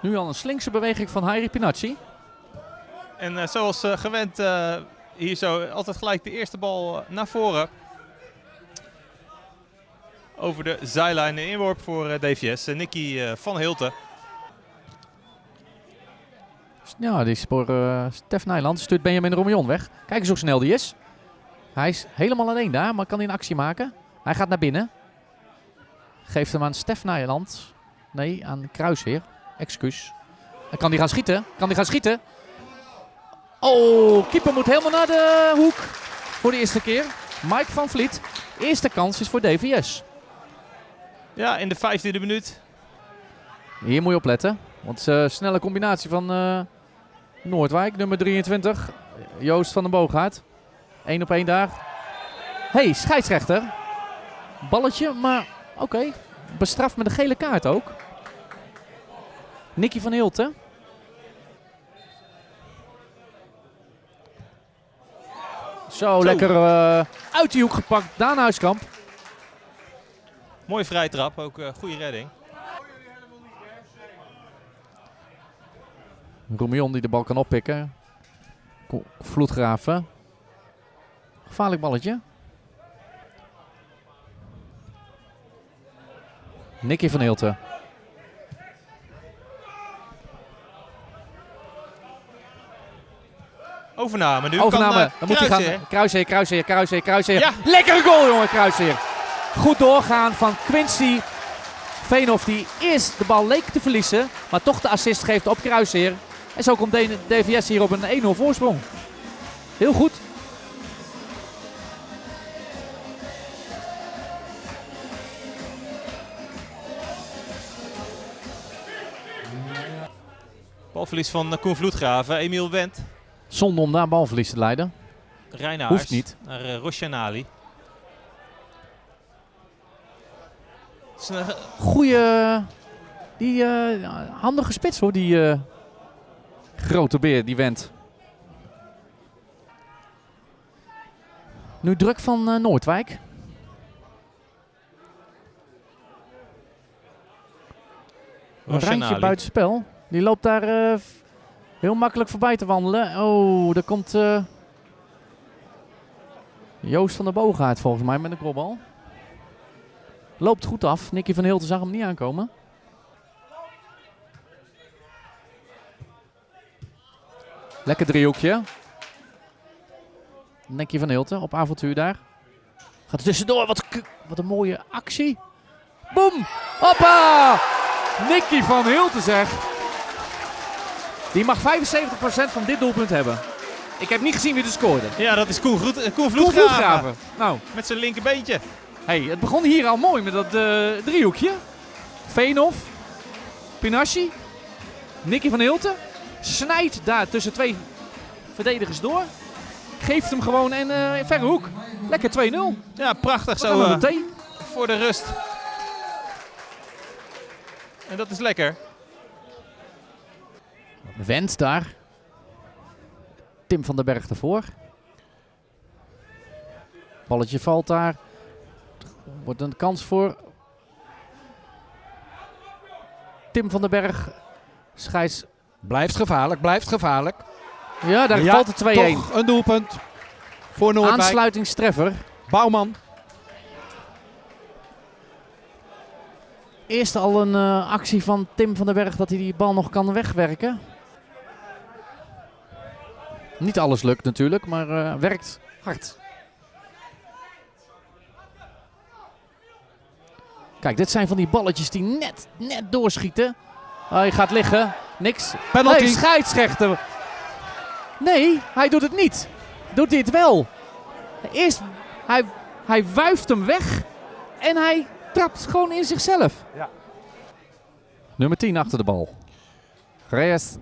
Nu al een slinkse beweging van Hairi Pinacci. En eh, zoals eh, gewend eh, hier zo altijd gelijk de eerste bal naar voren. Over de zijlijn een inworp voor DVS. Nicky van Hilten. Ja, die spoor Stef Nijland stuurt Benjamin Romion weg. Kijk eens hoe snel die is. Hij is helemaal alleen daar, maar kan hij een actie maken. Hij gaat naar binnen. Geeft hem aan Stef Nijland. Nee, aan Kruisheer. Excuus. En kan hij gaan schieten? Kan hij gaan schieten? Oh, keeper moet helemaal naar de hoek. Voor de eerste keer. Mike van Vliet. Eerste kans is voor DVS. Ja, in de vijftiende minuut. Hier moet je opletten. Want uh, snelle combinatie van uh, Noordwijk, nummer 23. Joost van den Boogaard. Eén op één daar. hey, scheidsrechter. Balletje, maar oké. Okay. Bestraft met een gele kaart ook. Nicky van Hilten. Zo, Zo. lekker uh, uit die hoek gepakt. Daan Huiskamp. Mooie vrije trap, ook uh, goede redding. Roemion die de bal kan oppikken. Vloedgraven. Gevaarlijk balletje. Nicky van Hilten. Overname nu. Overname. Kan, uh, Dan moet hij gaan. Kruisheer, Kruisheer, Kruisheer, Kruisheer. Ja. Lekkere goal, jongen, Kruisheer. Goed doorgaan van Quincy Veenhoff, die eerst de bal leek te verliezen, maar toch de assist geeft op Kruisheer. En zo komt DVS hier op een 1-0 voorsprong. Heel goed. Balverlies van Koen Vloedgraven, Emiel Wendt. Zonde om daar balverlies te leiden. Reinaars Hoeft niet. Naar uh, Rosjanali. Goeie, die uh, handige spits hoor, die uh, grote beer, die Wendt. Nu druk van uh, Noordwijk. Een randje buitenspel. Die loopt daar heel makkelijk voorbij te wandelen. Oh, daar komt uh, Joost van der Boogaard volgens mij met een kopbal. Loopt goed af. Nicky van Hilten zag hem niet aankomen. Lekker driehoekje. Nicky van Hilten op avontuur daar. Gaat er tussendoor. Wat, wat een mooie actie. Boom! Hoppa! Nicky van Hilten zeg. Die mag 75% van dit doelpunt hebben. Ik heb niet gezien wie er scoorde. Ja, dat is Koen, Groet, Koen Vloedgraven. Nou. Met zijn linkerbeentje. Hey, het begon hier al mooi met dat uh, driehoekje. Veenhoff, Pinasci, Nicky van Hilten. Snijdt daar tussen twee verdedigers door. Geeft hem gewoon in uh, verre hoek. Lekker 2-0. Ja, prachtig zo uh, voor de rust. En dat is lekker. Wendt daar. Tim van den Berg ervoor. Balletje valt daar. Wordt een kans voor Tim van den Berg. Scheids. Blijft gevaarlijk, blijft gevaarlijk. Ja, daar ja, valt de 2-1. een doelpunt voor Noordwijk. Aansluitingstreffer. Bouwman. Eerst al een uh, actie van Tim van den Berg dat hij die bal nog kan wegwerken. Niet alles lukt natuurlijk, maar uh, werkt hard. Kijk, dit zijn van die balletjes die net, net doorschieten. Oh, hij gaat liggen. Niks. Penalty. Nee, scheidsrechter. Nee, hij doet het niet. Doet dit wel. Eerst, hij, hij wuift hem weg. En hij trapt gewoon in zichzelf. Ja. Nummer 10 achter de bal. Reyes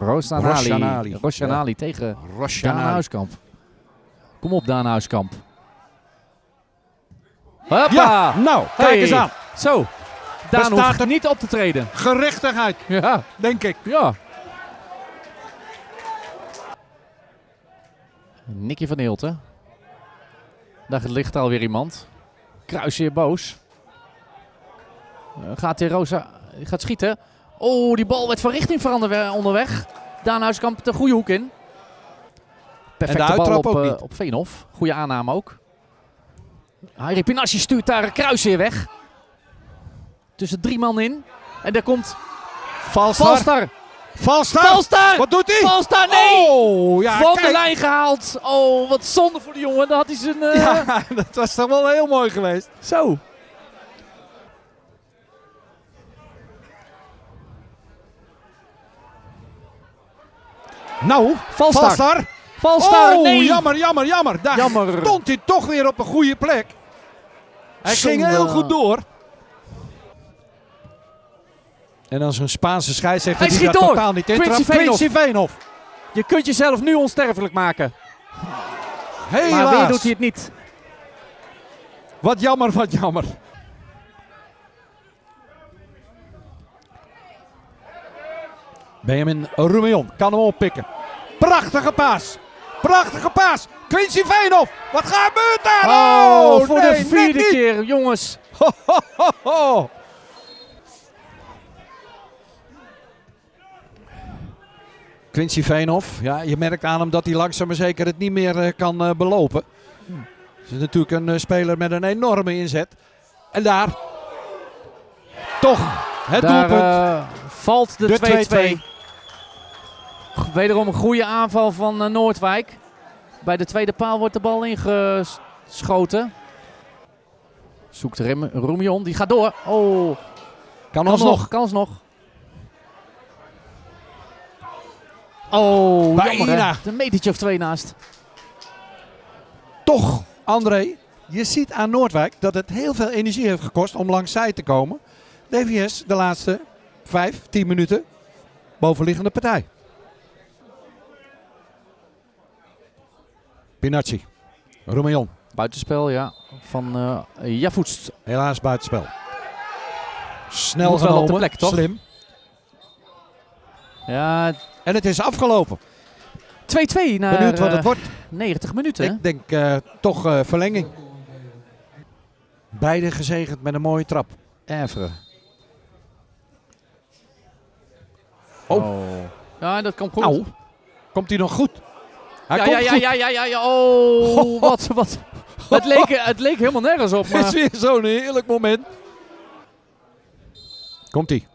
Rosanali. Rosjanali. Rosjanali ja. tegen. Daan Huiskamp. Kom op, Daan Huiskamp. Hoppa! Ja, nou, kijk hey. eens aan. Zo. Daan hoeft er niet op te treden. Gerechtigheid, ja. denk ik. Ja. Nicky van Hilten. Daar ligt alweer iemand. Kruis weer boos. Uh, gaat hij Rosa gaat schieten. Oh, die bal werd van richting veranderd onderweg. Daan Huiskamp de goede hoek in. Perfecte bal uittrap op, ook eh, niet. op Veenhof. Goede aanname ook. Harry Pinassi stuurt daar een kruis weer weg. Tussen drie man in. En daar komt Valstar. Valstar. Valstar. Valstar! Wat doet hij? Valstar, nee! Oh, ja, van de lijn gehaald. Oh, wat zonde voor de jongen. Dan had hij zijn... eh, Ja, dat was toch wel heel mooi geweest. Zo. Nou, Valstar. Valstar. Valstar, oh, nee! jammer, jammer, jammer. Daar Jammer. stond hij toch weer op een goede plek. Hij ging heel goed door. En dan zo'n Spaanse scheidsrechter Hij die schiet door. totaal niet in. Quincy Veenhoff. Je kunt jezelf nu onsterfelijk maken. Helaas. Maar weer doet hij het niet. Wat jammer, wat jammer. Benjamin Rumeon kan hem oppikken. Prachtige paas. Prachtige paas. Quincy Veenhoff. Wat gebeurt daar? Oh, voor nee, de vierde keer, jongens. Ho, ho, ho, ho. Quincy Veenhoff, ja, je merkt aan hem dat hij langzaam maar zeker het niet meer eh, kan eh, belopen. Is natuurlijk een eh, speler met een enorme inzet. En daar toch het Daar doelpunt. valt De 2-2. Wederom een goede aanval van eh, Noordwijk. Bij de tweede paal wordt de bal ingeschoten. Zoekt Rem Roemion, die gaat door. Oh, kan kans nog, kans nog. Oh, Bijna. jammer. Een metertje of twee naast. Toch, André, je ziet aan Noordwijk dat het heel veel energie heeft gekost om langs zij te komen. DVS de laatste vijf, tien minuten bovenliggende partij. Pinacci, Romeon, Buitenspel, ja. Van eh Javoets. helaas buitenspel. Snel Moet op genomen, de plek, toch? slim. Ja, 2-2 En het is afgelopen. naar Benieuwd wat eh, het wordt. 90 minuten. Ik denk eh, toch eh, verlenging. Beide gezegend met een mooie trap. Evre. Oh. Ja, dat komt goed. Nou, komt hij nog goed? Hij ja, komt ja, ja, ja, ja, ja. Oh, wat, wat. Het leek, het leek helemaal nergens op. Het is Maar... weer zo'n heerlijk moment. Komt ie.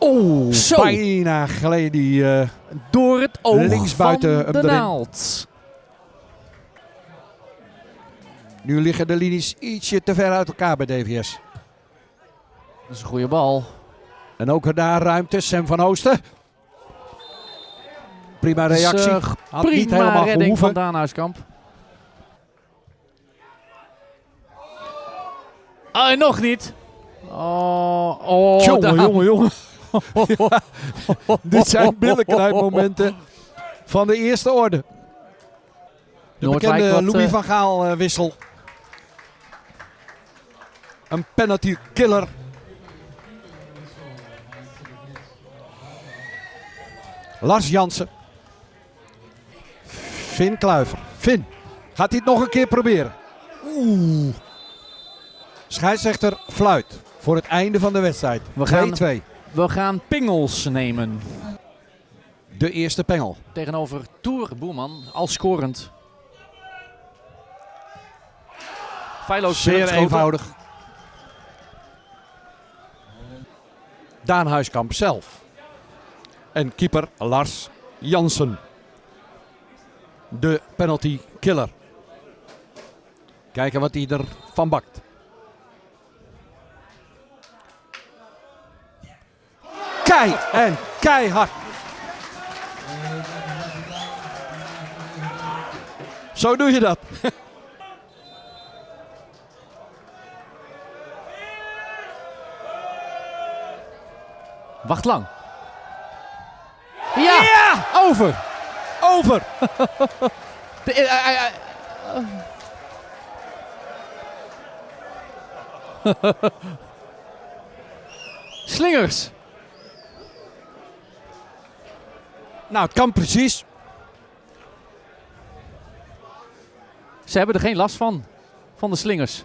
Oeh, Zo. bijna gleed die. eh, Door het oog Links buiten van de erin. naald. nu liggen de linies ietsje te ver uit elkaar bij DVS. Dat is een goede bal. En ook daar ruimte. Sam van Oosten. Prima reactie. Had niet helemaal redding gehoeven. van Daan Huiskamp. Ah, en nog niet. Oh, oh jongen, jongen, jongen. Ja, dit zijn billenknijpmomenten van de eerste orde. De Noordwijk bekende wat, Louis eh, van Gaal eh, wissel. Een penalty killer. Lars Jansen. Finn Kluiver. Finn, gaat hij het nog een keer proberen? Oeh. Scheidsrechter fluit voor het einde van de wedstrijd. We gaan- 2-2. We gaan pingels nemen. De eerste pengel. Tegenover Toer Boerman, al scorend. Feilloos Zeer eenvoudig. Daan Huiskamp zelf. En keeper Lars Jansen. De penalty killer. Kijken wat hij ervan bakt. Kei en keihard. Zo doe je dat. Wacht lang. Ja! Over! Over. De, eh, eh, eh, Slingers. Nou, het kan precies. Ze hebben er geen last van. Van de slingers.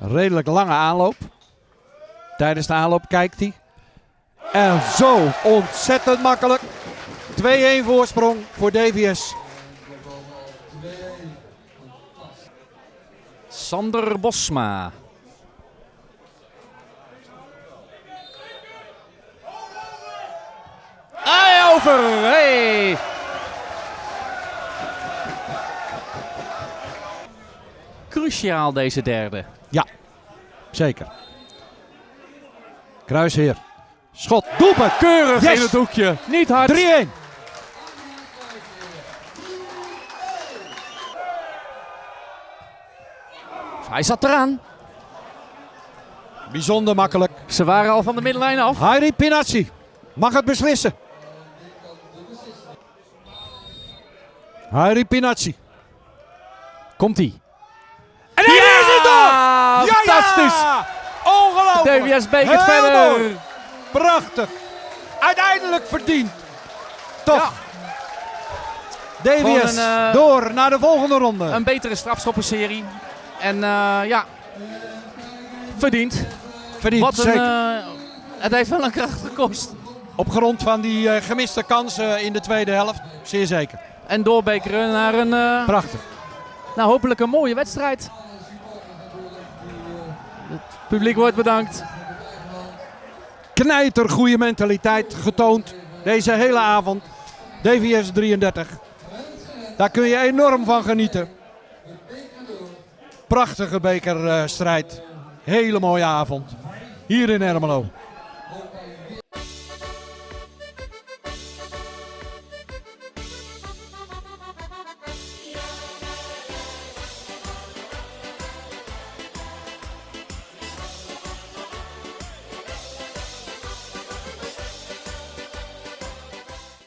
Redelijk lange aanloop. Tijdens de aanloop kijkt hij. En zo ontzettend makkelijk. 2-1 voorsprong voor DVS. Sander Bosma. Hey, over! Hey! Cruciaal deze derde. Zeker. Kruisheer. Schot. Doelpunt. Keurig Yes! in het hoekje. Niet hard. 3-1. Hij zat eraan. Bijzonder makkelijk. Ze waren al van de middenlijn af. Harry Pinazzi mag het beslissen. Harry Pinazzi. Komt-ie. En hij is het door! Ja, Fantastisch! ja! Ongelooflijk! DWS Beek het verder. Prachtig. Uiteindelijk verdiend. Toch. DWS een, eh, door naar de volgende ronde. Een betere strafschoppenserie. En eh, ja, verdiend. Verdiend, Wat een, zeker. eh, het heeft wel een kracht gekost. Op grond van die eh, gemiste kansen in de tweede helft. Zeer zeker. En doorbekeren naar een, eh, Prachtig. nou, hopelijk een mooie wedstrijd. Het publiek wordt bedankt. Knijter goede mentaliteit getoond deze hele avond. DVS 33. Daar kun je enorm van genieten. Prachtige bekerstrijd. Hele mooie avond. Hier in Ermelo.